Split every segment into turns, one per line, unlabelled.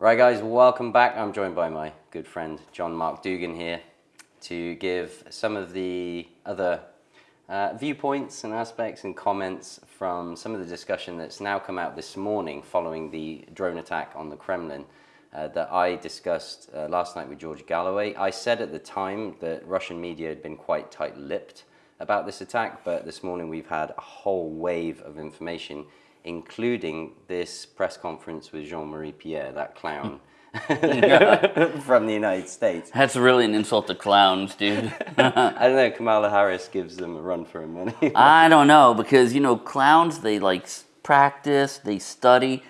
Right, guys, welcome back. I'm joined by my good friend John Mark Dougan here to give some of the other uh, viewpoints and aspects and comments from some of the discussion that's now come out this morning following the drone attack on the Kremlin uh, that I discussed uh, last night with George Galloway. I said at the time that Russian media had been quite tight-lipped about this attack, but this morning we've had a whole wave of information including this press conference with Jean-Marie Pierre, that clown from the United States.
That's really an insult to clowns, dude.
I don't know, Kamala Harris gives them a run for their money.
I don't know, because, you know, clowns, they like practice, they study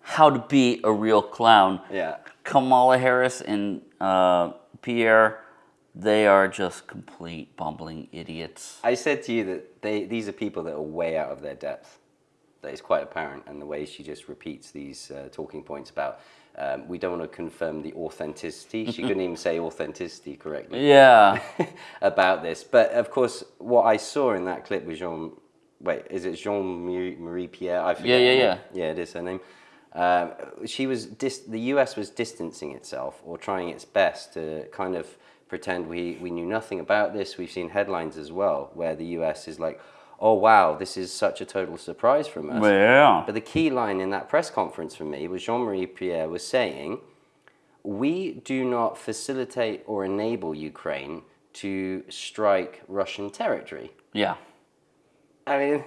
how to be a real clown.
Yeah.
Kamala Harris and uh, Pierre, they are just complete bumbling idiots.
I said to you that they, these are people that are way out of their depth. That is quite apparent, and the way she just repeats these uh, talking points about um, we don't want to confirm the authenticity. She couldn't even say authenticity correctly.
Yeah.
about this, but of course, what I saw in that clip with Jean. Wait, is it Jean Marie Pierre? I forget.
Yeah, yeah, yeah.
Yeah, it is her name. Um, she was dis- the US was distancing itself or trying its best to kind of pretend we, we knew nothing about this. We've seen headlines as well where the US is like, oh wow, this is such a total surprise from us.
Yeah.
But the key line in that press conference for me was Jean-Marie Pierre was saying, we do not facilitate or enable Ukraine to strike Russian territory.
Yeah.
I mean,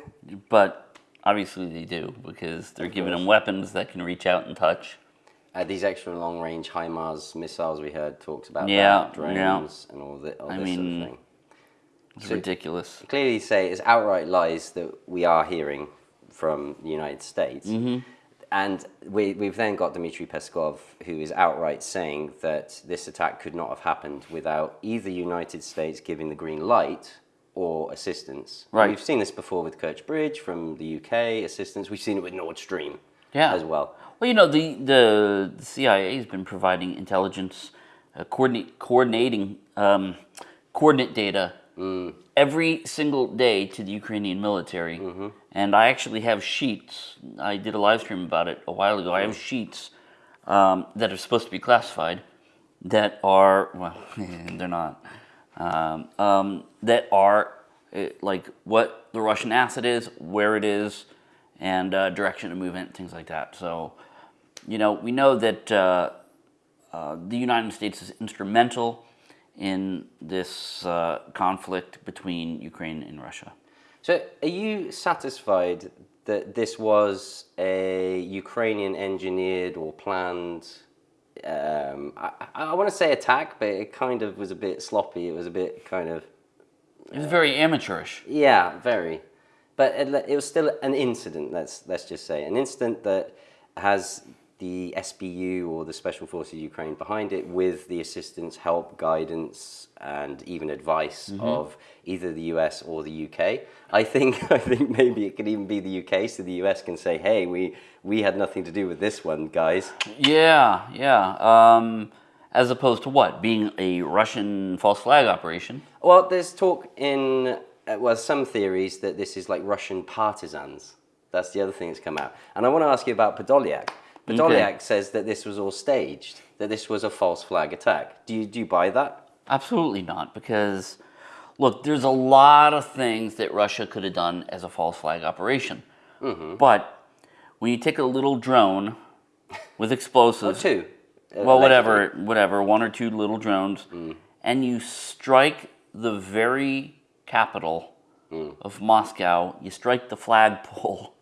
But obviously they do, because they're giving them weapons that can reach out and touch.
uh, these extra long-range HIMARS missiles we heard talks about,
Yeah,
that,
yeah.
drones and all, the, all
I mean,
sort of thing.
It's ridiculous.
clearly say it's outright lies that we are hearing from the United States.
Mm-hmm.
And we, we've then got Dmitry Peskov, who is outright saying that this attack could not have happened without either United States giving the green light or assistance.
Right.
We've seen this before with Kerch Bridge from the UK, assistance. We've seen it with Nord Stream
Yeah.
as well.
Well, you know, the, the, the CIA has been providing intelligence, uh, coordinate, coordinating um, coordinate data every single day to the Ukrainian military. And I actually have sheets. I did a live stream about it a while ago. I have sheets um, that are supposed to be classified that are, well, they're not, um, um, that are uh, like what the Russian asset is, where it is, and uh, direction of movement, things like that. So, you know, we know that uh, uh, the United States is instrumental in this uh, conflict between Ukraine and Russia.
So, are you satisfied that this was a Ukrainian engineered or planned? Um, I, I want to say attack, but it kind of was a bit sloppy. It was a bit kind of
It was very amateurish.
yeah, very. But it, it was still an incident. Let's let's just say an incident that has the SBU or the Special Forces Ukraine behind it with the assistance, help, guidance, and even advice of either the US or the UK. I think I think maybe it could even be the UK, so the US can say, "Hey, we we had nothing to do with this one, guys."
Yeah, yeah. Um, as opposed to what? Being a Russian false flag operation.
Well, there's talk in uh, well some theories that this is like Russian partisans. That's the other thing that's come out. And I want to ask you about Podolyak. Podolyak says that this was all staged, that this was a false flag attack. Do you do you buy that?
Absolutely not, because look, there's a lot of things that Russia could have done as a false flag operation. But when you take a little drone with
Or
explosives,
two? uh,
well, whatever, whatever, one or two little drones, and you strike the very capital of Moscow, you strike the flagpole.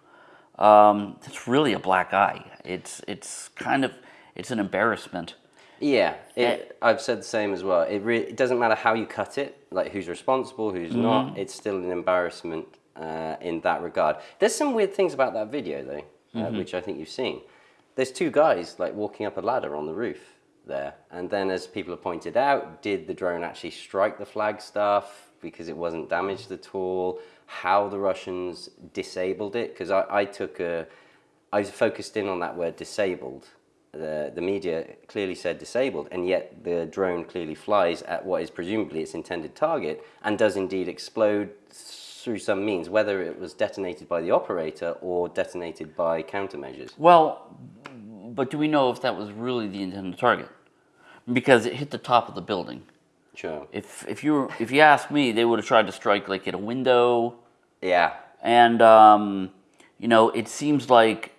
Um, it's really a black eye. It's it's kind of it's an embarrassment.
Yeah, it, I've said the same as well. It, re- it doesn't matter how you cut it, like who's responsible, who's not. It's still an embarrassment uh, in that regard. There's some weird things about that video though, uh, which I think you've seen. There's two guys like walking up a ladder on the roof there, and then as people have pointed out, did the drone actually strike the flag staff because it wasn't damaged at all? How the Russians disabled it? Because I, I took a, I focused in on that word disabled the, the media clearly said disabled, and yet the drone clearly flies at what is presumably its intended target and does indeed explode through some means, whether it was detonated by the operator or detonated by countermeasures.
Well, but do we know if that was really the intended target? Because it hit the top of the building.
Sure.
If if you were, if you ask me, they would have tried to strike like at a window,
Yeah.
and um, you know, it seems like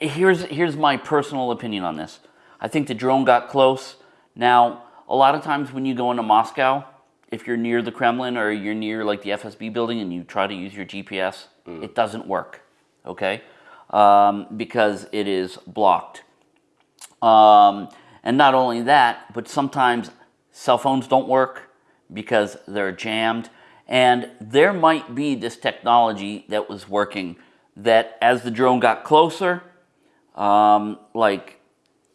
here's here's my personal opinion on this. I think the drone got close. Now, a lot of times when you go into Moscow, if you're near the Kremlin or you're near like the FSB building and you try to use your GPS, it doesn't work. Okay, um, because it is blocked. Um, and not only that, but sometimes cell phones don't work because they're jammed. And there might be this technology that was working that as the drone got closer, um, like,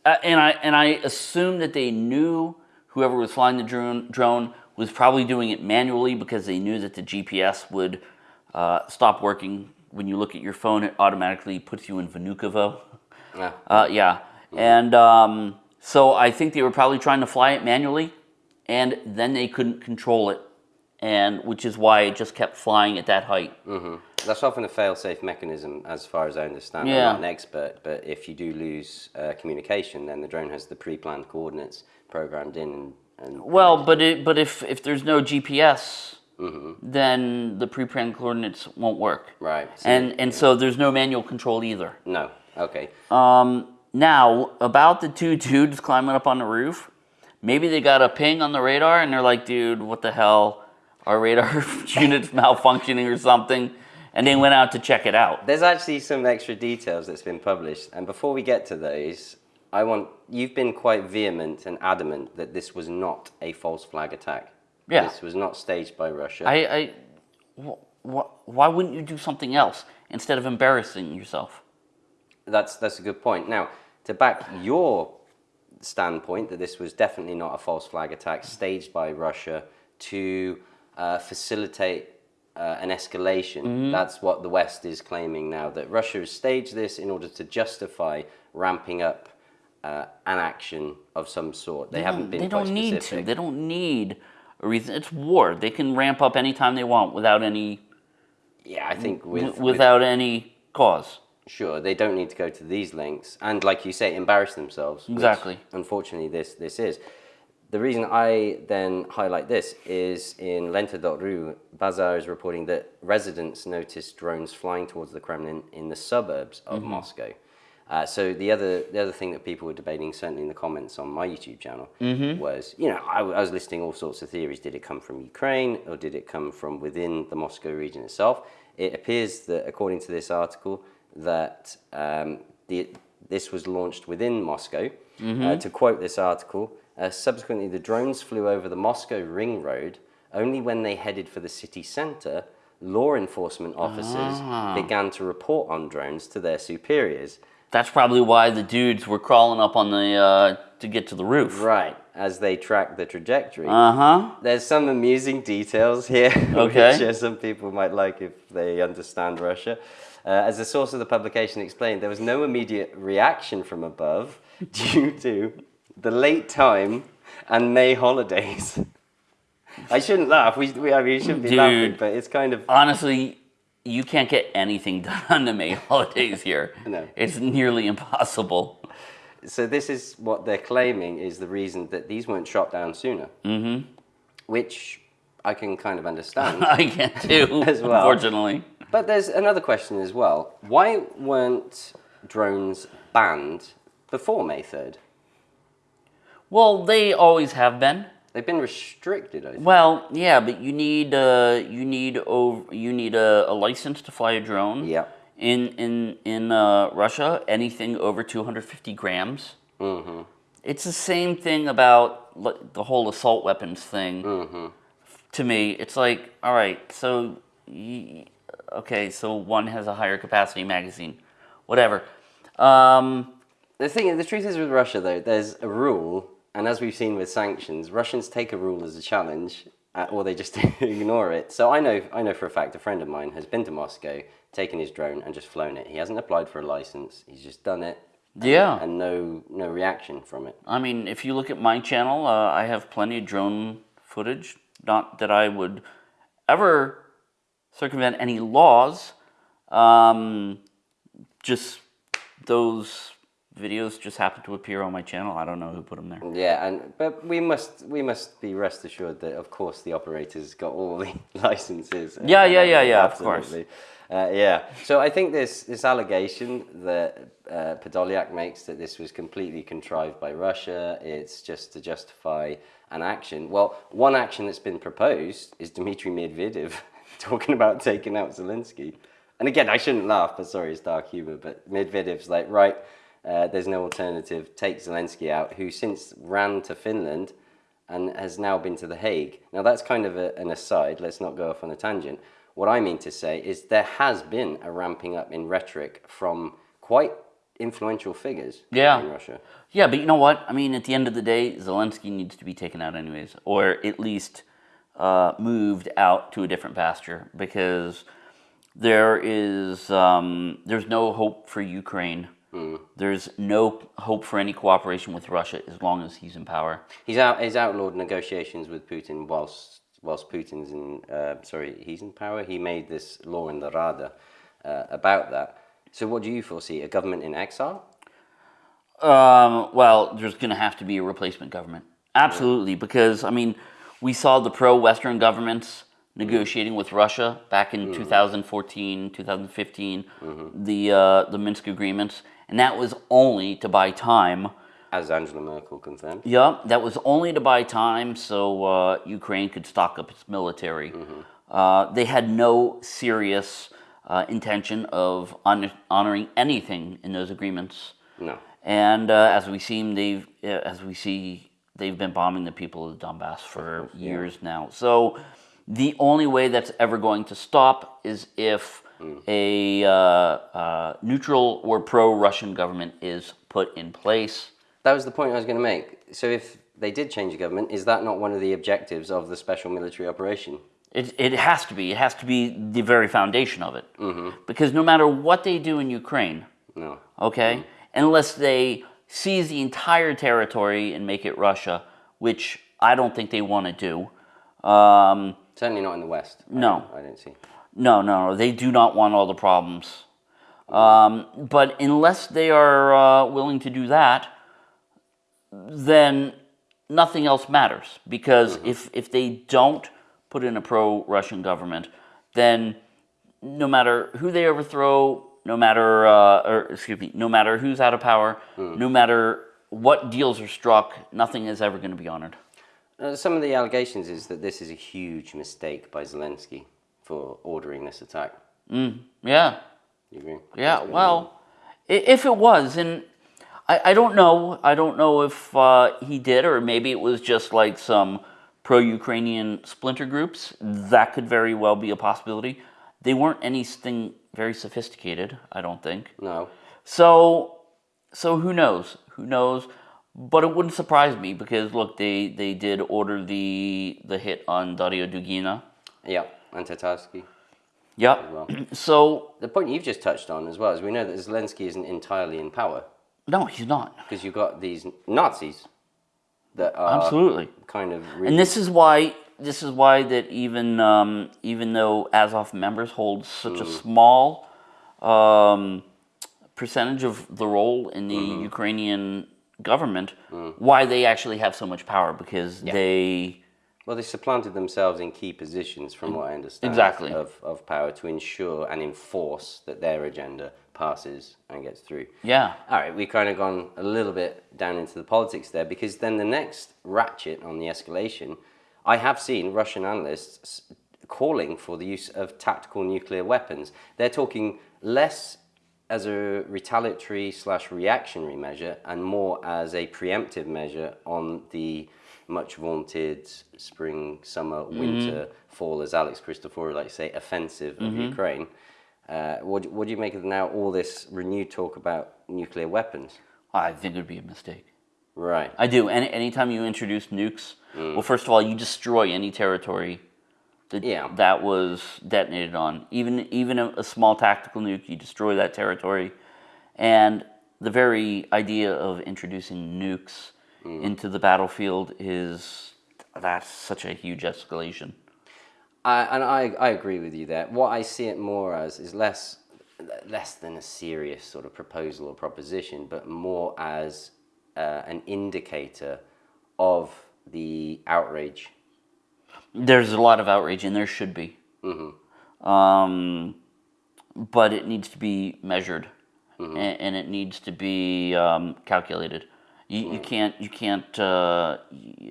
uh, and I and I assume that they knew whoever was flying the drone drone was probably doing it manually because they knew that the GPS would uh, stop working when you look at your phone. It automatically puts you in Vnukovo.
Yeah.
Uh, yeah, and um, so I think they were probably trying to fly it manually, and then they couldn't control it, and which is why it just kept flying at that height.
That's often a fail-safe mechanism, as far as I understand.
Yeah.
I'm not an expert, but if you do lose uh, communication, then the drone has the pre-planned coordinates programmed in. And, and
Well, but it, but if if there's no GPS, then the pre-planned coordinates won't work.
right. so-
And and so there's no manual control either.
no. Okay.
Um, now about the two dudes climbing up on the roof, maybe they got a ping on the radar and they're like, dude, what the hell? Our radar unit's malfunctioning or something, and then went out to check it out.
There's actually some extra details that's been published, and before we get to those, I want you've been quite vehement and adamant that this was not a false flag attack.
Yeah.
This was not staged by Russia.
I, I wh- wh- why wouldn't you do something else instead of embarrassing yourself?
That's that's a good point. Now, to back your standpoint that this was definitely not a false flag attack staged by Russia to uh, facilitate uh, an escalation. That's what the West is claiming now. That Russia has staged this in order to justify ramping up uh, an action of some sort. They, haven't been
They don't need to. They don't need a reason. It's war. They can ramp up anytime they want without any
Yeah, I think with, with
without any cause.
Sure, they don't need to go to these lengths, and like you say, embarrass themselves.
Exactly.
unfortunately, this this is. The reason I then highlight this is in Lenta.ru, Baza is reporting that residents noticed drones flying towards the Kremlin in the suburbs of Moscow. Uh, so the other the other thing that people were debating, certainly in the comments on my YouTube channel, was you know I, w- I was listing all sorts of theories. Did it come from Ukraine or did it come from within the Moscow region itself? It appears that according to this article that um, the, this was launched within Moscow. Uh, to quote this article, uh, subsequently the drones flew over the Moscow ring road only when they headed for the city center. Law enforcement officers began to report on drones to their superiors.
That's probably why the dudes were crawling up on the uh, to get to the roof.
Right, as they track the trajectory.
Uh huh.
There's some amusing details here,
Okay.
which uh, some people might like if they understand Russia. Uh, as the source of the publication explained, there was no immediate reaction from above due to the late time and May holidays. I shouldn't laugh. We, we, I mean, we shouldn't be
Dude.
laughing, but it's kind of
Honestly, you can't get anything done on the May holidays here.
No.
It's nearly impossible.
so. This is what they're claiming is the reason that these weren't shot down sooner, mm-hmm. which I can kind of understand.
I can too,
As well.
unfortunately.
But there's another question as well. Why weren't drones banned before May 3rd?
Well, they always have been.
They've been restricted, I think.
Well, yeah, but you need uh, you need over you need a, a license to fly a drone.
Yeah.
In in in uh, Russia, anything over 250 grams.
Mm-hmm.
It's the same thing about the whole assault weapons thing.
Mm-hmm.
To me, it's like, all right, so okay, so one has a higher capacity magazine, whatever. Um,
The thing, the truth is with Russia though, there's a rule, and as we've seen with sanctions, Russians take a rule as a challenge, uh, or they just ignore it. So I know, I know for a fact, a friend of mine has been to Moscow, taken his drone, and just flown it. He hasn't applied for a license. He's just done it. and-
Yeah.
And no, no reaction from it.
I mean, if you look at my channel, uh, I have plenty of drone footage. Not that I would ever circumvent any laws. Um, just those videos just happen to appear on my channel. I don't know who put them there.
Yeah, and but we must we must be rest assured that of course the operators got all the licenses.
Yeah, yeah, yeah, yeah, of course.
Absolutely. Uh, yeah, so I think this this allegation that uh, Podolyak makes that this was completely contrived by Russia, it's just to justify an action. Well, one action that's been proposed is Dmitry Medvedev talking about taking out Zelensky. And again, I shouldn't laugh, but sorry, it's dark humor. But Medvedev's like, right, uh, there's no alternative. Take Zelensky out, who since ran to Finland and has now been to The Hague. Now, that's kind of a, an aside. Let's not go off on a tangent. What I mean to say is there has been a ramping up in rhetoric from quite influential figures
Yeah.
in Russia.
Yeah, but you know what? I mean, at the end of the day, Zelensky needs to be taken out anyways, or at least uh, moved out to a different pasture because there is um, there's no hope for Ukraine. There's no hope for any cooperation with Russia as long as he's in power.
He's out. He's outlawed negotiations with Putin whilst whilst Putin's in. Uh, sorry, he's in power. He made this law in the Rada uh, about that. So, what do you foresee? A government in exile?
Um, well, there's going to have to be a replacement government. Absolutely, because I mean, we saw the pro-Western governments negotiating with Russia back in 2014, 2015, the uh, the Minsk agreements, and that was only to buy time.
As Angela Merkel confirmed.
Yeah, that was only to buy time so uh, Ukraine could stock up its military. Uh, they had no serious uh, intention of hon- honoring anything in those agreements.
No.
And uh, as we see, they've uh, as we see, they've been bombing the people of Donbass for years now. So the only way that's ever going to stop is if a uh, uh, neutral or pro-Russian government is put in place.
That was the point I was going to make. So, if they did change the government, is that not one of the objectives of the special military operation?
It, it has to be. It has to be the very foundation of it. Because no matter what they do in Ukraine,
No.
okay, unless they seize the entire territory and make it Russia, which I don't think they want to do. Um,
Certainly not in the West. I
No.
don't- I don't see.
No, no, no, they do not want all the problems. Um, but unless they are uh, willing to do that, then nothing else matters. Because if, if they don't put in a pro Russian government, then no matter who they overthrow, no matter, uh, or excuse me, no matter who's out of power, no matter what deals are struck, nothing is ever going to be honored.
Uh, some of the allegations is that this is a huge mistake by Zelensky for ordering this attack.
Yeah.
You agree?
Yeah, well, i- if it was, and I, I don't know, I don't know if uh, he did, or maybe it was just like some pro-Ukrainian splinter groups. That could very well be a possibility. They weren't anything very sophisticated, I don't think.
No.
So, so who knows? Who knows? But it wouldn't surprise me because look, they they did order the the hit on Dario Dugina.
Yeah. And Tatarsky.
Yep.
well.
So
The point you've just touched on as well is we know that Zelensky isn't entirely in power
no, he's not.
because you've got these Nazis that are
Absolutely.
kind of really
And this is why this is why that even um, even though Azov members hold such a small um, percentage of the role in the Ukrainian government, why they actually have so much power because they
Well, they supplanted themselves in key positions, from mm. what I understand,
Exactly.
of, of power to ensure and enforce that their agenda passes and gets through.
yeah
All right, we've kind of gone a little bit down into the politics there because then the next ratchet on the escalation, I have seen Russian analysts calling for the use of tactical nuclear weapons. They're talking less as a retaliatory slash reactionary measure and more as a preemptive measure on the much vaunted spring, summer, mm-hmm. winter, fall, as Alex Christoforou like to say, offensive of mm-hmm. Ukraine. Uh, what, do- what do you make of now all this renewed talk about nuclear weapons?
I think it would be a mistake.
Right.
I do. Any anytime you introduce nukes, mm. well, first of all, you destroy any territory that
Yeah.
that was detonated on. Even even a, a small tactical nuke, you destroy that territory, and the very idea of introducing nukes into the battlefield is that's such a huge escalation.
I, and I, I agree with you there. What I see it more as is less less than a serious sort of proposal or proposition, but more as uh, an indicator of the outrage.
There's a lot of outrage, and there should be. Um, but it needs to be measured, and, and it needs to be um, calculated. You, you can't. You can't. Uh,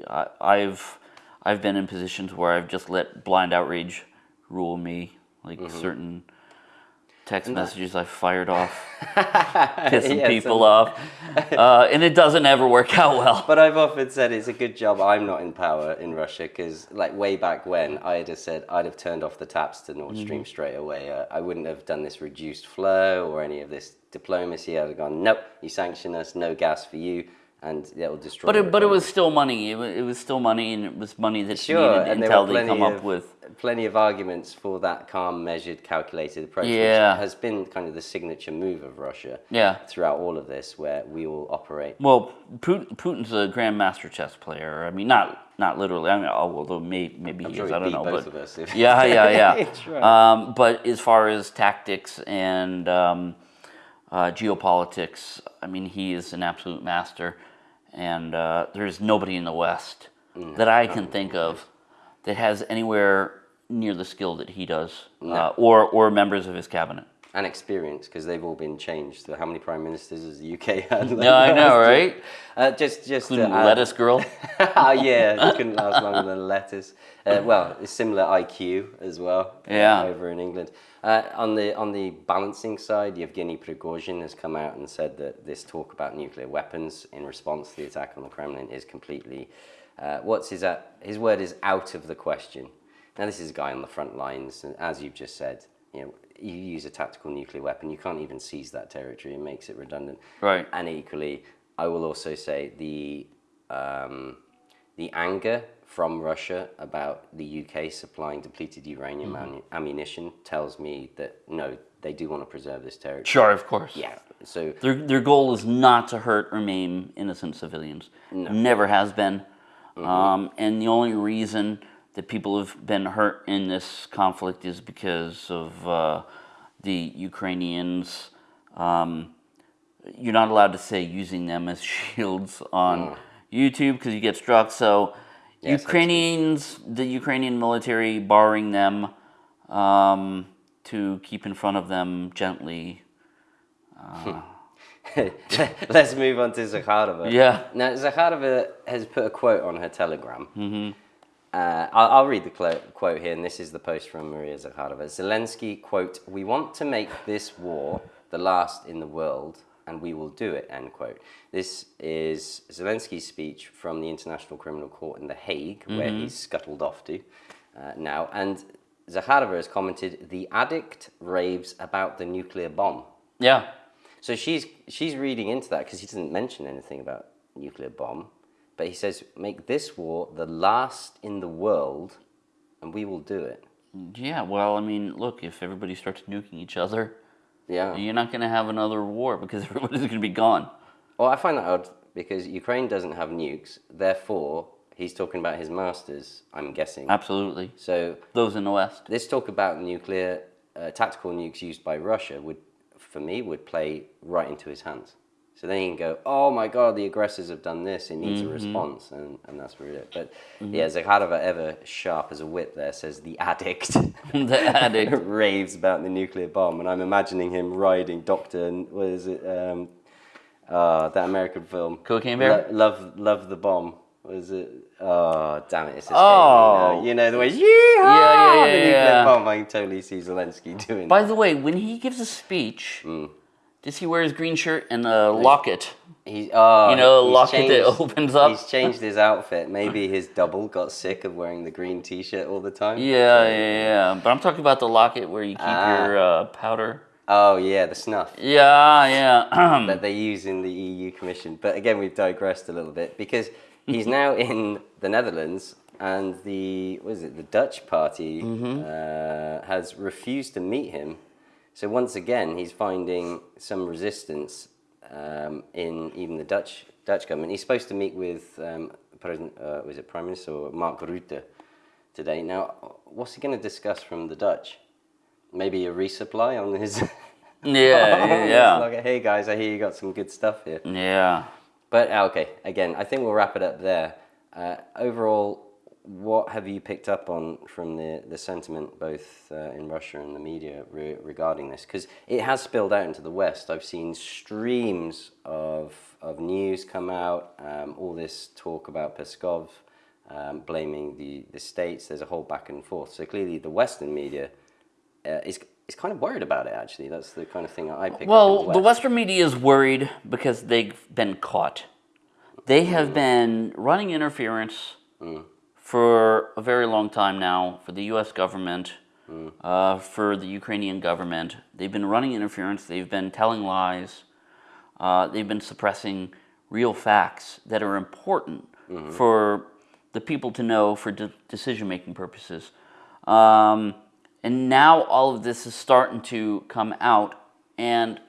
I, I've I've been in positions where I've just let blind outrage rule me, like certain text messages I fired off, pissing
Yeah,
people
so-
off, uh, and it doesn't ever work out well.
But I've often said it's a good job I'm not in power in Russia because, like, way back when, I'd have said I'd have turned off the taps to Nord Stream straight away. Uh, I wouldn't have done this reduced flow or any of this diplomacy. I'd have gone, nope, you sanction us, no gas for you, and it'll destroy.
But it, but it was still money. It was, it was still money, and it was money that
Sure,
needed
and
until they come
of,
up with.
plenty of arguments for that calm, measured, calculated approach,
Yeah.
which has been kind of the signature move of Russia
Yeah.
throughout all of this, where we will operate.
Well, Putin's a grandmaster chess player. I mean, not not literally. I mean, oh, although may, maybe he
sure
is. I don't know. but
of us if-
yeah, yeah, yeah.
Right.
um, but as far as tactics and um, uh, geopolitics, I mean, he is an absolute master, and uh, there's nobody in the West
Mm.
that I can think of that has anywhere near the skill that he does, uh, or or members of his cabinet.
And experience because they've all been changed. So how many prime ministers has the UK had? like
Yeah, I know, right?
Uh, just, just add-
lettuce girl.
oh yeah, it couldn't last longer than lettuce. Uh, well, it's similar IQ as well. uh,
Yeah.
over in England. Uh, on the on the balancing side, Yevgeny Prigozhin has come out and said that this talk about nuclear weapons in response to the attack on the Kremlin is completely. Uh, what's his uh, his word is out of the question. Now this is a guy on the front lines, and as you've just said, you know, you use a tactical nuclear weapon, you can't even seize that territory. It makes it redundant.
Right.
And equally, I will also say the um, the anger from Russia about the UK supplying depleted uranium
Mm-hmm.
ammunition tells me that no, they do want to preserve this territory.
Sure, of course.
Yeah. So
Their, their goal is not to hurt or maim innocent civilians. Never has been. Um, and the only reason that people have been hurt in this conflict is because of uh, the Ukrainians. Um, you're not allowed to say using them as shields on YouTube because you get struck. So,
Yes,
Ukrainians, the Ukrainian military, barring them um, to keep in front of them gently.
let's move on to Zakharova.
Yeah.
Now Zakharova has put a quote on her Telegram. Mm-hmm. Uh, I'll, I'll read the clo- quote here, and this is the post from Maria Zakharova. Zelensky quote: "We want to make this war the last in the world, and we will do it." End quote. This is Zelensky's speech from the International Criminal Court in The Hague, where he's scuttled off to uh, now. And Zakharova has commented: "The addict raves about the nuclear bomb."
Yeah.
So she's she's reading into that because he doesn't mention anything about nuclear bomb, but he says make this war the last in the world, and we will do it.
Yeah, well, I mean, look, if everybody starts nuking each other,
Yeah.
you're not going to have another war because everybody's going to be gone.
Well, I find that odd because Ukraine doesn't have nukes, therefore he's talking about his masters. I'm guessing.
Absolutely.
So
Those in the West.
this talk about nuclear uh, tactical nukes used by Russia would, for me, would play right into his hands. So then you can go, oh my God, the aggressors have done this. It needs a response, and, and that's really it. But yeah, Zakharova, ever sharp as a whip, there says the addict
the addict.
raves about the nuclear bomb, and I'm imagining him riding Doctor, what is it? Um, uh, that American film,
Cocaine Bear?
Lo- love, love the bomb. Was it? Oh, damn it! It's escaping
Oh.
now. you know the way. Yeah,
yeah, yeah,
the nuclear
yeah.
bomb. I can totally see Zelensky doing.
By
that.
the way, when he gives a speech,
Mm.
Does he wear his green shirt and a locket?
He's, oh,
You know, a locket that
changed-
opens up.
He's changed his outfit. Maybe his double got sick of wearing the green T-shirt all the time.
Yeah, yeah, yeah. But I'm talking about the locket where you keep
Ah.
your uh, powder.
Oh yeah, the snuff.
Yeah, yeah.
that they use in the EU Commission. But again, we've digressed a little bit because he's now in the Netherlands, and the what is it? The Dutch party uh, has refused to meet him. So once again, he's finding some resistance um, in even the Dutch Dutch government. He's supposed to meet with um, President, uh, was it Prime Minister or Mark Rutte today? Now, what's he going to discuss from the Dutch? Maybe a resupply on his
Yeah, yeah,
like, hey guys, I hear you got some good stuff here.
Yeah.
But uh, okay, again, I think we'll wrap it up there. Uh, overall, what have you picked up on from the, the sentiment both uh, in Russia and the media re- regarding this? Because it has spilled out into the West. I've seen streams of, of news come out, um, all this talk about Peskov um, blaming the, the states. There's a whole back and forth. So clearly, the Western media uh, is, is kind of worried about it, actually. That's the kind of thing I pick up.
Well,
the
the Western media is worried because they've been caught. They have been running interference for a very long time now for the U.S. government, uh, for the Ukrainian government. They've been running interference. They've been telling lies. Uh, they've been suppressing real facts that are important for the people to know for de- decision-making purposes. Um, and now all of this is starting to come out, and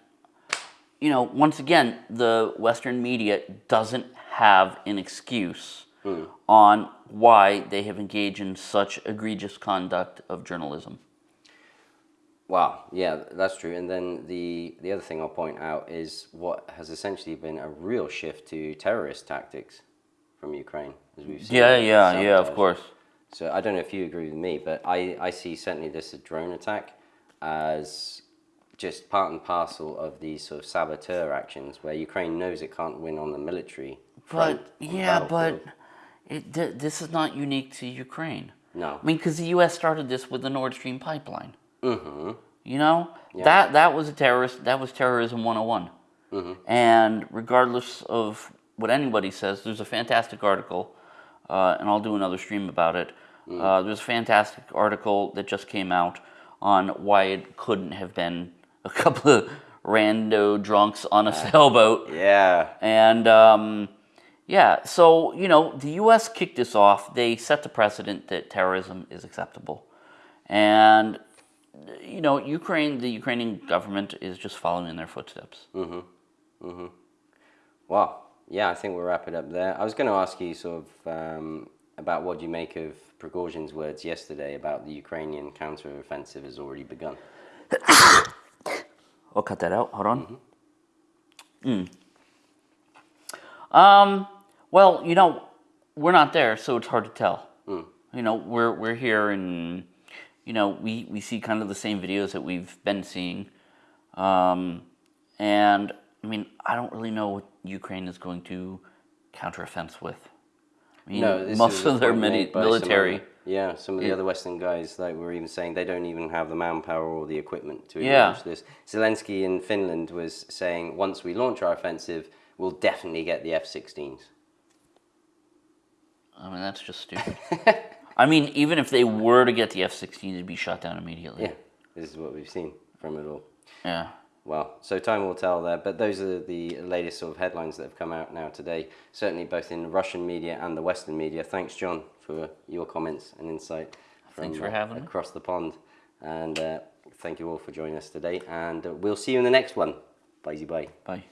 you know, once again, the Western media doesn't have an excuse Mm. on why they have engaged in such egregious conduct of journalism.
Wow, yeah, that's true. And then the the other thing I'll point out is what has essentially been a real shift to terrorist tactics from Ukraine, as we've seen.
Yeah, yeah, yeah, of course.
So I don't know if you agree with me, but I, I see certainly this drone attack as just part and parcel of these sort of saboteur actions where Ukraine knows it can't win on the military.
But yeah, but. It, th- this is not unique to Ukraine.
No.
I mean, because the U.S. started this with the Nord Stream pipeline.
Mm-hmm.
You know, that that was a terrorist. That was terrorism 101.
Mm-hmm.
And regardless of what anybody says, there's a fantastic article, uh, and I'll do another stream about it.
Mm.
Uh, there's a fantastic article that just came out on why it couldn't have been a couple of rando drunks on a sailboat.
Yeah.
And um, yeah, so, you know, the US kicked this off. They set the precedent that terrorism is acceptable. And, you know, Ukraine, the Ukrainian government is just following in their footsteps. Mm-hmm. Mm-hmm.
Wow. Yeah, I think we'll wrap it up there. I was going to ask you sort of um, about what you make of Prigozhin's words yesterday about the Ukrainian counter-offensive has already begun.
I'll cut that out. Hold on. Mm. Um, well, you know, we're not there, so it's hard to tell. You know, we're we're here, and you know, we we see kind of the same videos that we've been seeing, um, and I mean, I don't really know what Ukraine is going to counteroffense with. I mean,
No,
most of their mini-
by some
military.
yeah, some of the
Yeah.
other Western guys like were even saying they don't even have the manpower or the equipment to
Yeah.
launch this. Zelensky in Finland was saying once we launch our offensive, we'll definitely get the F-16s.
I mean, that's just stupid. I mean, even if they were to get the F-16, it'd be shot down immediately.
Yeah, this is what we've seen from it all.
yeah.
Well, so time will tell there, but those are the latest sort of headlines that have come out now today, certainly both in the Russian media and the Western media. Thanks, John, for your comments and insight.
Thanks for
uh,
having me.
Across the pond. And uh, thank you all for joining us today, and uh, we'll see you in the next one. Bye, bye.
Bye.